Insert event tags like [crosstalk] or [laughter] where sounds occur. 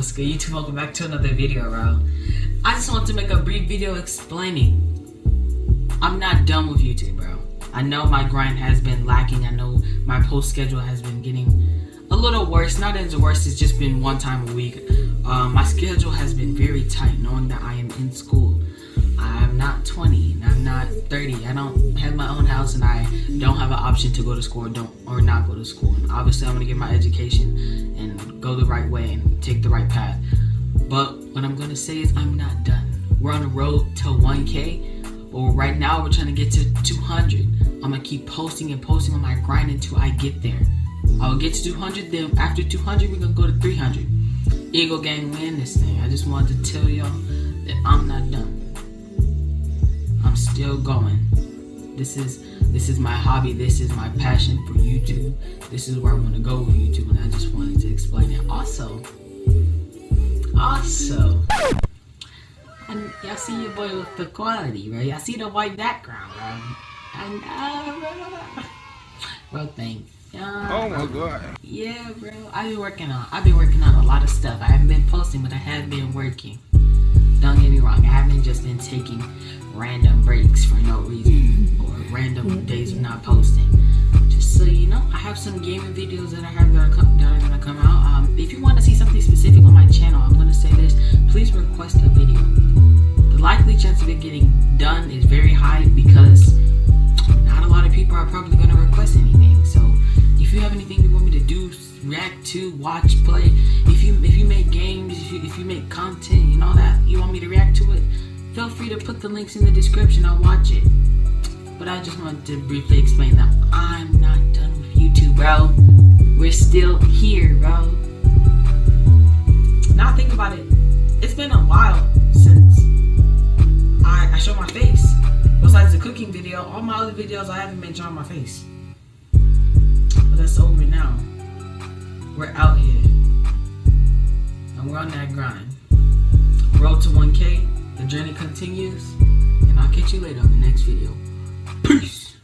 what's good YouTube? Welcome back to another video, bro. I just want to make a brief video explaining. I'm not done with YouTube, bro. I know my grind has been lacking. I know my post schedule has been getting a little worse. Not as worse, it's just been one time a week. Um, my schedule has been very tight knowing that I am in school. I'm not 20 and I'm not 30. I don't have my own house and I don't have an option to go to school or don't or not go to school. And obviously, I'm gonna get my education and go the right way and take the right path. But what I'm gonna say is I'm not done. We're on the road to 1K, but right now we're trying to get to 200. I'm gonna keep posting and posting on my grind until I get there. I'll get to 200, then after 200, we're gonna go to 300. Eagle Gang win this thing. I just wanted to tell y'all that I'm not done. Still going. This is this is my hobby. This is my passion for YouTube. This is where I want to go with YouTube, and I just wanted to explain it. Also, also, and y'all see your boy with the quality, right? Y'all see the white background, bro. And uh, [laughs] bro, thanks. Yeah, Oh my god. Yeah, bro. I've been working on. I've been working on a lot of stuff. I haven't been posting, but I have been working. Don't get me wrong. I haven't just been taking random breaks for no reason or random days of not posting. Just so you know, I have some gaming videos that I have that are, that are gonna come out. Um, if you want to see something specific on my channel, I'm gonna say this. Please request a video. The likely chance of it getting done is very high because not a lot of people are probably gonna request anything. So if you have anything you want me to do, react to, watch, play, if content and all that, you want me to react to it, feel free to put the links in the description. I'll watch it. But I just wanted to briefly explain that I'm not done with YouTube, bro. We're still here, bro. Now think about it. It's been a while since I, I showed my face. Besides the cooking video, all my other videos I haven't been showing my face. But that's over now. We're out here. And we're on that grind. Road to 1K. The journey continues. And I'll catch you later on the next video. Peace.